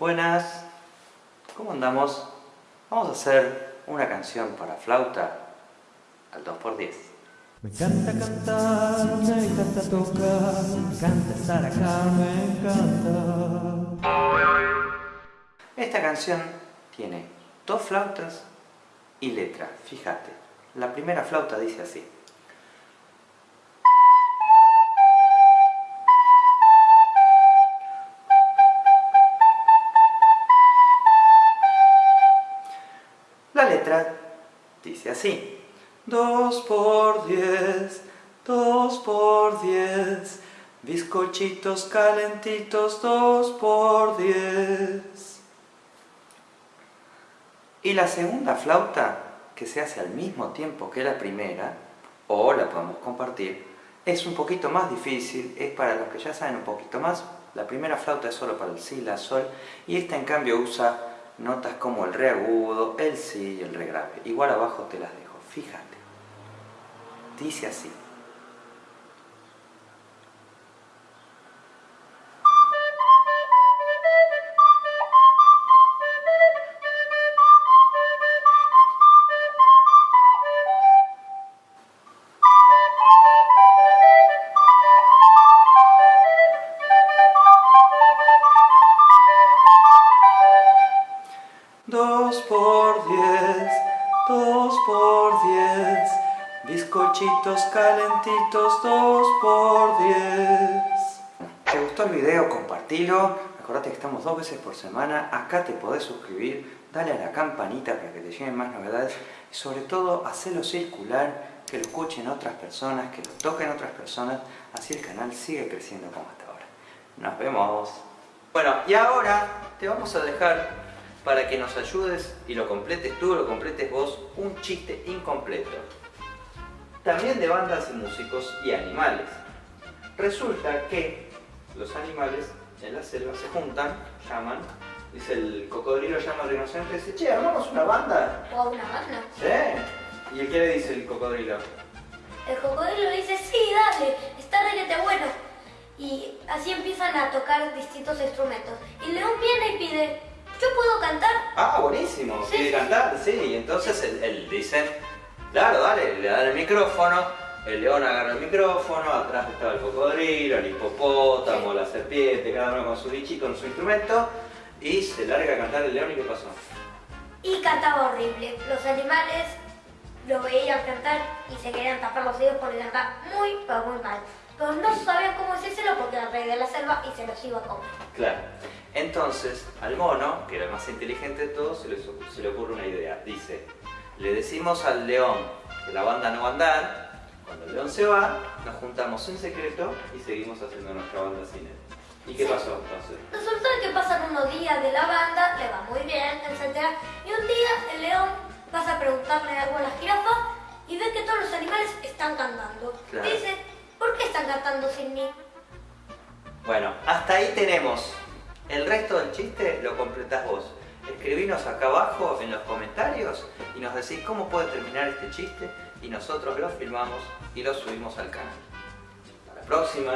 Buenas, ¿cómo andamos? Vamos a hacer una canción para flauta al 2x10. Me encanta cantar, me encanta tocar, me encanta estar acá, me encanta. Esta canción tiene dos flautas y letra, fíjate. La primera flauta dice así. Letra dice así. 2 por 10, 2 por 10, bizcochitos calentitos 2 por 10. Y la segunda flauta, que se hace al mismo tiempo que la primera, o la podemos compartir, es un poquito más difícil, es para los que ya saben un poquito más. La primera flauta es solo para el si, la sol, y esta en cambio usa notas como el re agudo, el si y el re grave. Igual abajo te las dejo, fíjate. Dice así. Dos por diez, dos por diez, bizcochitos calentitos, dos por diez. ¿Te gustó el video? Compartilo. Acordate que estamos dos veces por semana. Acá te podés suscribir, dale a la campanita para que te lleguen más novedades. Y sobre todo, hacelo circular, que lo escuchen otras personas, que lo toquen otras personas. Así el canal sigue creciendo como hasta ahora. Nos vemos. Bueno, y ahora te vamos a dejar para que nos ayudes y lo completes tú, lo completes vos, un chiste incompleto. También de bandas y músicos y animales. Resulta que los animales en la selva se juntan, llaman, dice el cocodrilo llama al rinoceronte y dice, che, armamos una banda. ¿O una banda? ¿Sí? ¿Y qué le dice el cocodrilo? El cocodrilo dice, sí, dale, está requete bueno. Y así empiezan a tocar distintos instrumentos. Y León viene y pide, ¿yo puedo cantar? Ah, buenísimo, Sí, quiere sí, cantar, sí. Y entonces él, él dice, claro, dale, le da el micrófono, el león agarra el micrófono, atrás estaba el cocodrilo, el hipopótamo, la serpiente, cada uno con su bichi, con su instrumento, y se larga a cantar el león y ¿qué pasó? Y cantaba horrible. Los animales lo veían cantar y se querían tapar los oídos porque cantaba muy, pero muy mal. Pero no sabían cómo decírselo porque era el rey de la selva y se los iba a comer. Claro. Entonces, al mono, que era el más inteligente de todos, se le, se le ocurre una idea. Dice, le decimos al león que la banda no va a andar, cuando el león se va, nos juntamos en secreto y seguimos haciendo nuestra banda sin él. ¿Y qué Sí. pasó entonces? Resulta que pasan unos días de la banda, le va muy bien, etc. Y un día el león pasa a preguntarle algo a la jirafa y ve que todos los animales están cantando. Claro. Dice, ¿por qué están cantando sin mí? Bueno, hasta ahí tenemos. El resto del chiste lo completás vos. Escribinos acá abajo en los comentarios y nos decís cómo puede terminar este chiste y nosotros lo filmamos y lo subimos al canal. Hasta la próxima.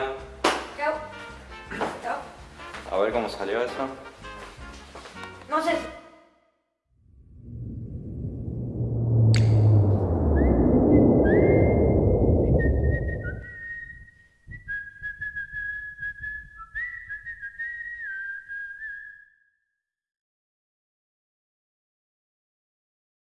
Chao. Chao. A ver cómo salió eso. No sé.